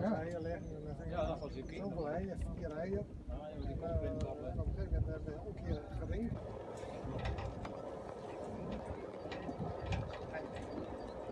Ja, heel erg. Heel erg. Dat was ik. Zo blij,